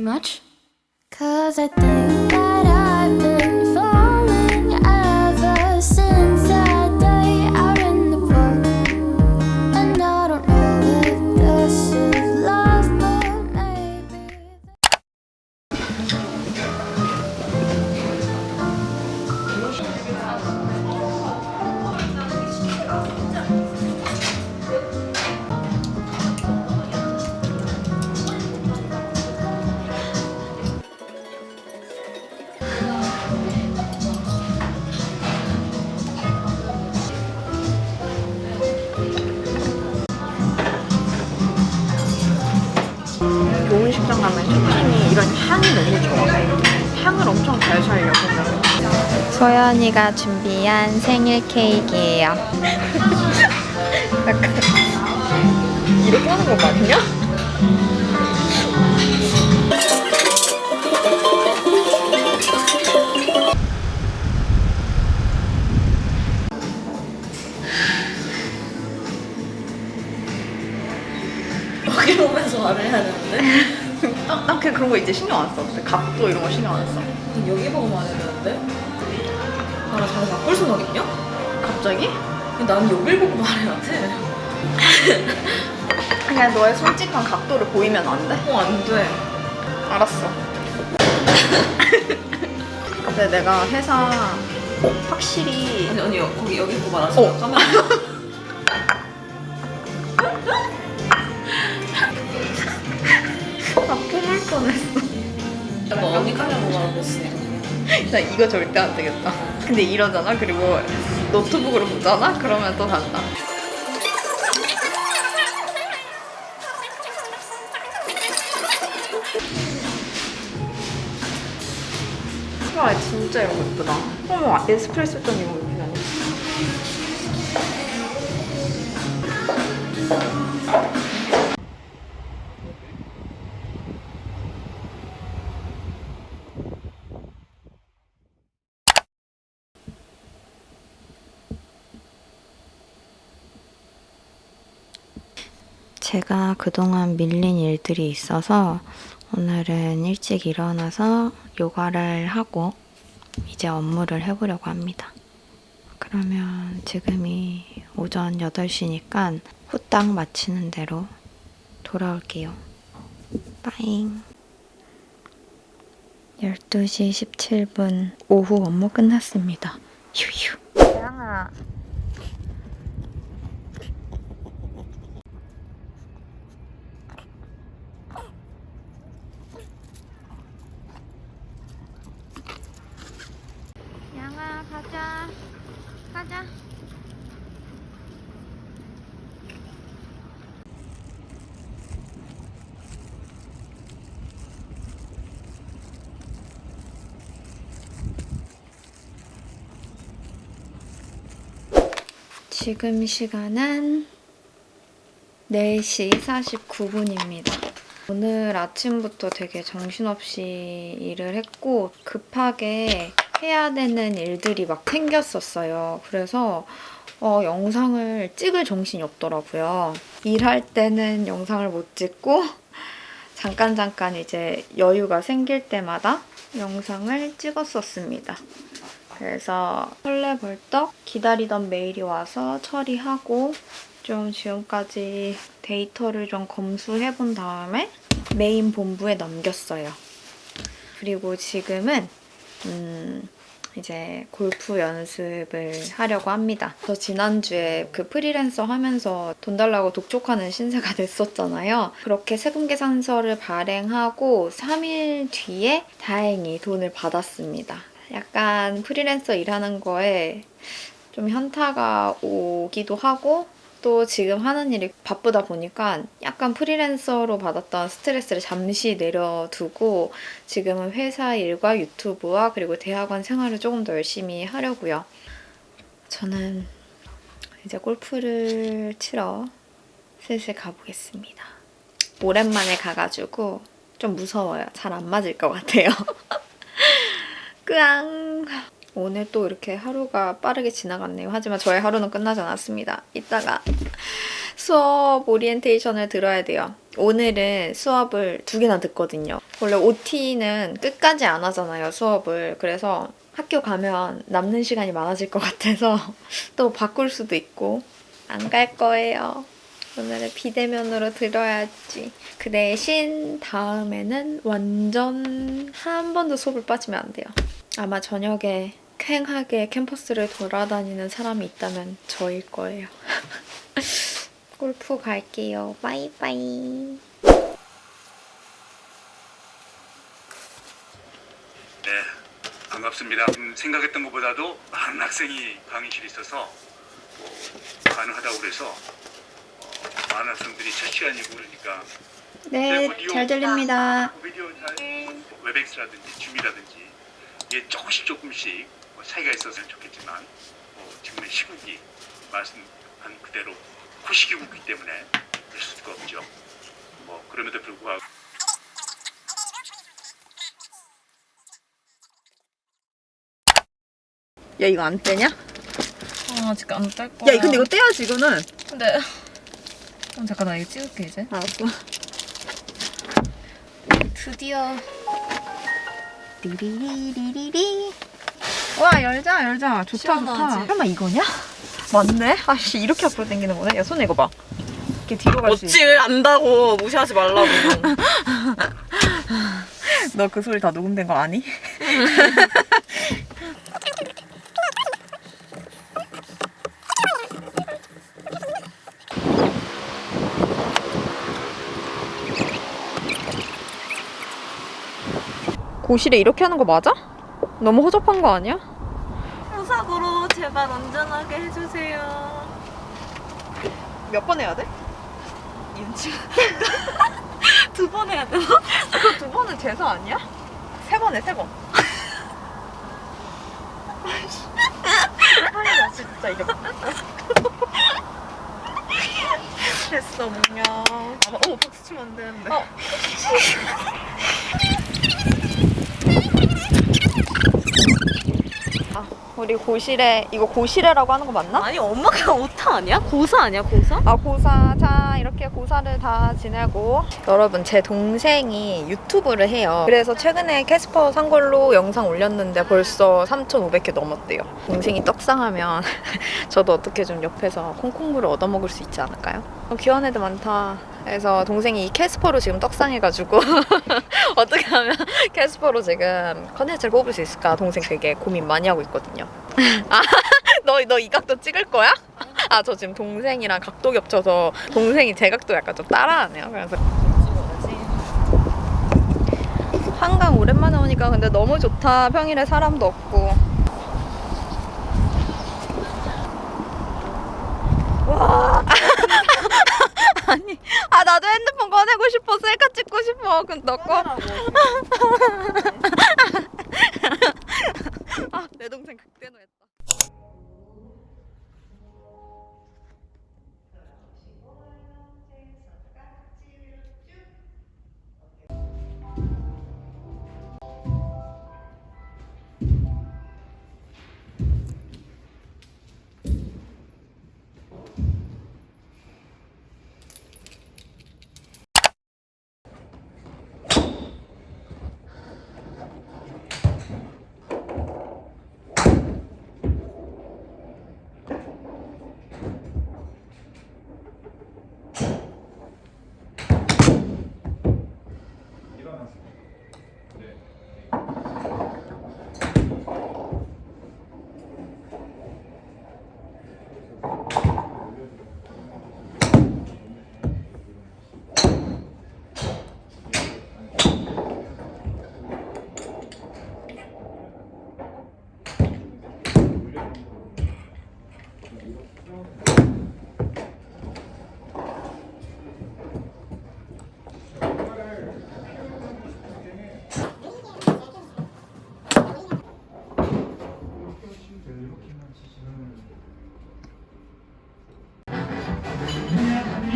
much. Cause I think that 가면 셰프님이 이런 향이 너무 좋아. 향을 엄청 잘 살려 보면. 소연이가 준비한 생일 케이크예요. 약간 이렇게 하는 거 맞냐? 여기 보면서 말을 해야 되는데? 난, 난 그냥 그런 거 이제 신경 안 써. 각도 이런 거 신경 안 써. 여기 보고 말해야 되는데? 아, 나 자세 바꿀 생각 있냐? 갑자기? 나는 여길 보고 말해야 돼. 그냥 너의 솔직한 각도를 보이면 안 돼? 어, 안 돼. 알았어. 근데 내가 회사 확실히 아니, 아니, 거기 여기 보고 말하지 마. 어. 카메 나 이거 절대 안 되겠다. 근데 이러잖아. 그리고 노트북으로 보잖아. 그러면 또 단다. 와 진짜 이런 거 예쁘다. 어머 에스프레소 잔 이런 거 제가 그동안 밀린 일들이 있어서 오늘은 일찍 일어나서 요가를 하고 이제 업무를 해보려고 합니다. 그러면 지금이 오전 8시니까 후딱 마치는 대로 돌아올게요. 빠잉. 12시 17분 오후 업무 끝났습니다. 휴휴. 양아 가자. 가자. 지금 시간은 4시 49분입니다. 오늘 아침부터 되게 정신없이 일을 했고 급하게 해야 되는 일들이 막 생겼었어요. 그래서 어, 영상을 찍을 정신이 없더라고요. 일할 때는 영상을 못 찍고 잠깐 잠깐 이제 여유가 생길 때마다 영상을 찍었었습니다. 그래서 설레벌떡 기다리던 메일이 와서 처리하고 좀 지금까지 데이터를 좀 검수해 본 다음에 메인 본부에 넘겼어요. 그리고 지금은 음, 이제 골프 연습을 하려고 합니다. 저 지난주에 그 프리랜서 하면서 돈 달라고 독촉하는 신세가 됐었잖아요. 그렇게 세금 계산서를 발행하고 3일 뒤에 다행히 돈을 받았습니다. 약간 프리랜서 일하는 거에 좀 현타가 오기도 하고 또 지금 하는 일이 바쁘다 보니까 약간 프리랜서로 받았던 스트레스를 잠시 내려두고 지금은 회사 일과 유튜브와 그리고 대학원 생활을 조금 더 열심히 하려고요. 저는 이제 골프를 치러 슬슬 가보겠습니다. 오랜만에 가가지고 좀 무서워요. 잘 안 맞을 것 같아요. 끄앙. 오늘 또 이렇게 하루가 빠르게 지나갔네요. 하지만 저의 하루는 끝나지 않았습니다. 이따가 수업 오리엔테이션을 들어야 돼요. 오늘은 수업을 두 개나 듣거든요. 원래 OT는 끝까지 안 하잖아요, 수업을. 그래서 학교 가면 남는 시간이 많아질 것 같아서 또 바꿀 수도 있고 안 갈 거예요. 오늘은 비대면으로 들어야지. 그 대신 다음에는 완전 한 번도 수업을 빠지면 안 돼요. 아마 저녁에 쾌하게 캠퍼스를 돌아다니는 사람이 있다면 저일 거예요. 골프 갈게요. 바이바이. 네, 반갑습니다. 음, 생각했던 것보다도 많은 학생이 강의실에 있어서 뭐, 가능하다고 그래서 어, 많은 학생들이 첫 시간이고 그러니까 네, 잘 들립니다. 잘 웹엑스라든지 줌이라든지 이게 조금씩 조금씩 뭐 차이가 있었으면 좋겠지만 뭐 지금은 시국이 말씀한 그대로 코시기국이기 때문에 될 수가 없죠. 뭐 그럼에도 불구하고 야 이거 안 떼냐? 아 아직 안뗄 거야. 야 근데 이거 떼야지 이거는. 근데 어, 잠깐 나 이거 찍을게 이제. 알았어. 드디어 리리리리리. 와 열자 열자 좋다 시원하지? 좋다. 설마 이거냐? 맞네. 아씨 이렇게 앞으로 당기는 거네. 야 손에 이거 봐. 이렇게 뒤로 갈수 있어. 멋지를 안다고 무시하지 말라고. 너 그 소리 다 녹음된 거 아니? 고실에 이렇게 하는 거 맞아? 너무 허접한 거 아니야? 무사고로 제발 안전하게 해주세요. 몇 번 해야 돼? 윤지. 두번 해야 되나? 그두 번은 제사 아니야? 세번 해, 세 번. 아니야, 진짜 이거. 됐어, 문명. 아, 어, 박수 치면 안 되는데. 어. 아, 우리 고시레, 이거 고시레라고 하는 거 맞나? 아니 엄마가 오타 아니야? 고사 아니야 고사? 아 고사 자 이렇게 고사를 다 지내고 여러분 제 동생이 유튜브를 해요. 그래서 최근에 캐스퍼 산 걸로 영상 올렸는데 벌써 3,500개 넘었대요. 동생이 떡상하면 저도 어떻게 좀 옆에서 콩고물을 얻어먹을 수 있지 않을까요? 어, 귀여운 애들 많다. 그래서 동생이 이 캐스퍼로 지금 떡상해가지고 어떻게 하면 캐스퍼로 지금 컨텐츠를 뽑을 수 있을까 동생 되게 고민 많이 하고 있거든요. 아, 너, 너 이 각도 찍을 거야? 아, 저 지금 동생이랑 각도 겹쳐서 동생이 제 각도 약간 좀 따라하네요. 그래서 한강 오랜만에 오니까 근데 너무 좋다. 평일에 사람도 없고. 와. 아니, 아 나도 핸드폰 꺼내고 싶어. 셀카 찍고 싶어. 근데 너 꺼. 아, 내 동생 극대노했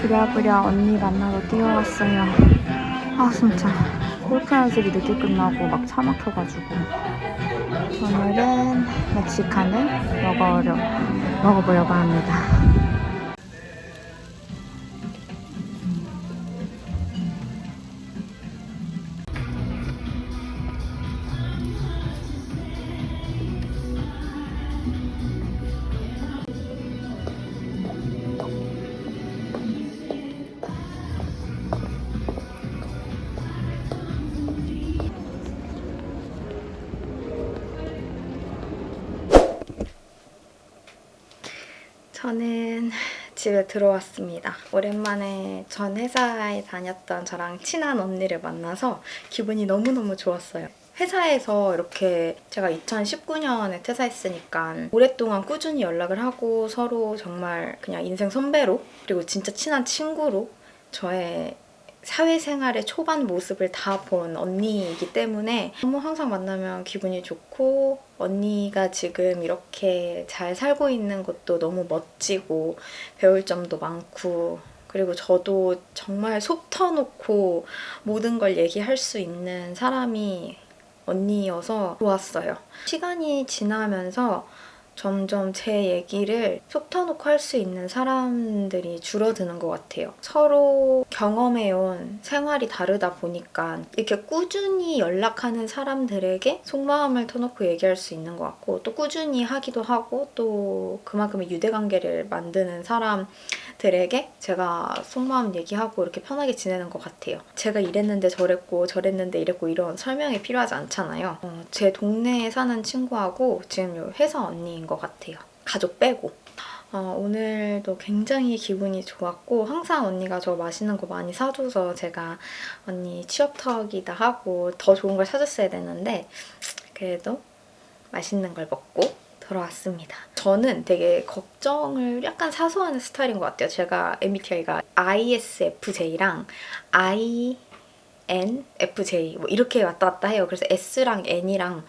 부랴부랴 언니 만나러 뛰어왔어요. 아 진짜. 골프 연습이 늦게 끝나고 막 차 막혀가지고. 오늘은 멕시칸을 먹어오려고. 먹어보려고 합니다. 저는 집에 들어왔습니다. 오랜만에 전 회사에 다녔던 저랑 친한 언니를 만나서 기분이 너무너무 좋았어요. 회사에서 이렇게 제가 2019년에 퇴사했으니까 오랫동안 꾸준히 연락을 하고 서로 정말 그냥 인생 선배로 그리고 진짜 친한 친구로 저의 사회생활의 초반 모습을 다 본 언니이기 때문에 너무 항상 만나면 기분이 좋고 언니가 지금 이렇게 잘 살고 있는 것도 너무 멋지고 배울 점도 많고 그리고 저도 정말 속 터놓고 모든 걸 얘기할 수 있는 사람이 언니여서 좋았어요. 시간이 지나면서 점점 제 얘기를 속 터놓고 할 수 있는 사람들이 줄어드는 것 같아요. 서로 경험해온 생활이 다르다 보니까 이렇게 꾸준히 연락하는 사람들에게 속마음을 터놓고 얘기할 수 있는 것 같고 또 꾸준히 하기도 하고 또 그만큼의 유대관계를 만드는 사람들에게 제가 속마음 얘기하고 이렇게 편하게 지내는 것 같아요. 제가 이랬는데 저랬고 저랬는데 이랬고 이런 설명이 필요하지 않잖아요. 어, 제 동네에 사는 친구하고 지금 요 회사 언니인 것 같아요. 가족 빼고. 어, 오늘도 굉장히 기분이 좋았고 항상 언니가 저 맛있는 거 많이 사줘서 제가 언니 취업턱이다 하고 더 좋은 걸 사줬어야 되는데 그래도 맛있는 걸 먹고 돌아왔습니다. 저는 되게 걱정을 약간 사소하는 스타일인 것 같아요. 제가 MBTI가 ISFJ랑 INFJ 뭐 이렇게 왔다 갔다 해요. 그래서 S랑 N이랑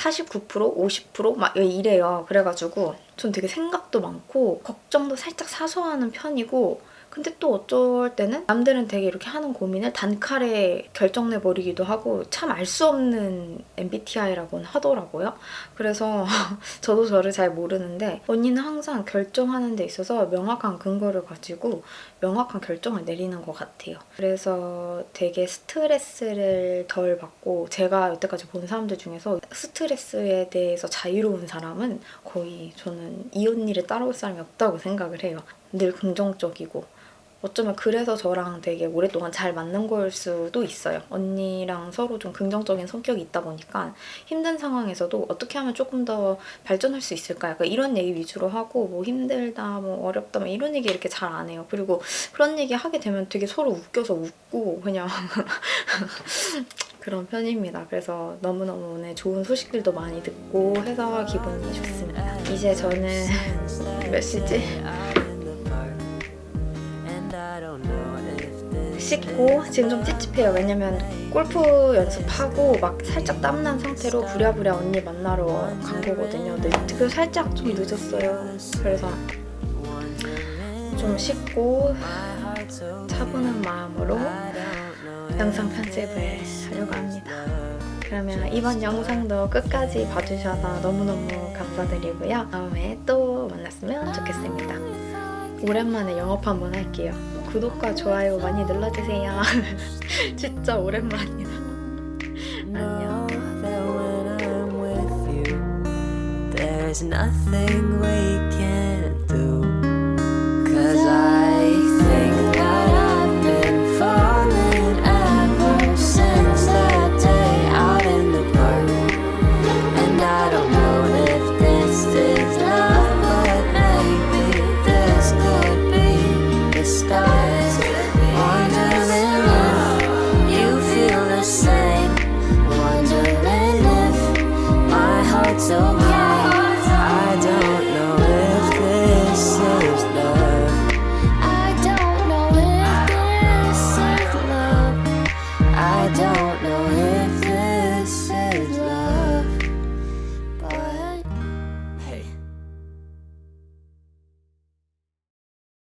49% 50%막 이래요. 그래가지고 전 되게 생각도 많고 걱정도 살짝 사소하는 편이고 근데 또 어쩔 때는 남들은 되게 이렇게 하는 고민을 단칼에 결정내버리기도 하고 참 알 수 없는 MBTI라고는 하더라고요. 그래서 저도 저를 잘 모르는데 언니는 항상 결정하는 데 있어서 명확한 근거를 가지고 명확한 결정을 내리는 것 같아요. 그래서 되게 스트레스를 덜 받고 제가 여태까지 본 사람들 중에서 스트레스에 대해서 자유로운 사람은 거의 저는 이 언니를 따라올 사람이 없다고 생각을 해요. 늘 긍정적이고 어쩌면 그래서 저랑 되게 오랫동안 잘 맞는 걸 수도 있어요. 언니랑 서로 좀 긍정적인 성격이 있다 보니까 힘든 상황에서도 어떻게 하면 조금 더 발전할 수 있을까 약간 이런 얘기 위주로 하고 뭐 힘들다 뭐 어렵다 뭐 이런 얘기 이렇게 잘 안 해요. 그리고 그런 얘기 하게 되면 되게 서로 웃겨서 웃고 그냥 그런 편입니다. 그래서 너무너무 오늘 좋은 소식들도 많이 듣고 해서 기분이 좋습니다. 이제 저는 몇 시지? 씻고 지금 좀 찝찝해요. 왜냐면 골프 연습하고 막 살짝 땀난 상태로 부랴부랴 언니 만나러 간 거거든요. 근데 그 살짝 좀 늦었어요. 그래서 좀 씻고 차분한 마음으로 영상 편집을 하려고 합니다. 그러면 이번 영상도 끝까지 봐주셔서 너무너무 감사드리고요. 다음에 또 만났으면 좋겠습니다. 오랜만에 영업 한번 할게요. 구독과 좋아요 많이 눌러주세요. 진짜 오랜만이다. 안녕. There's nothing we can't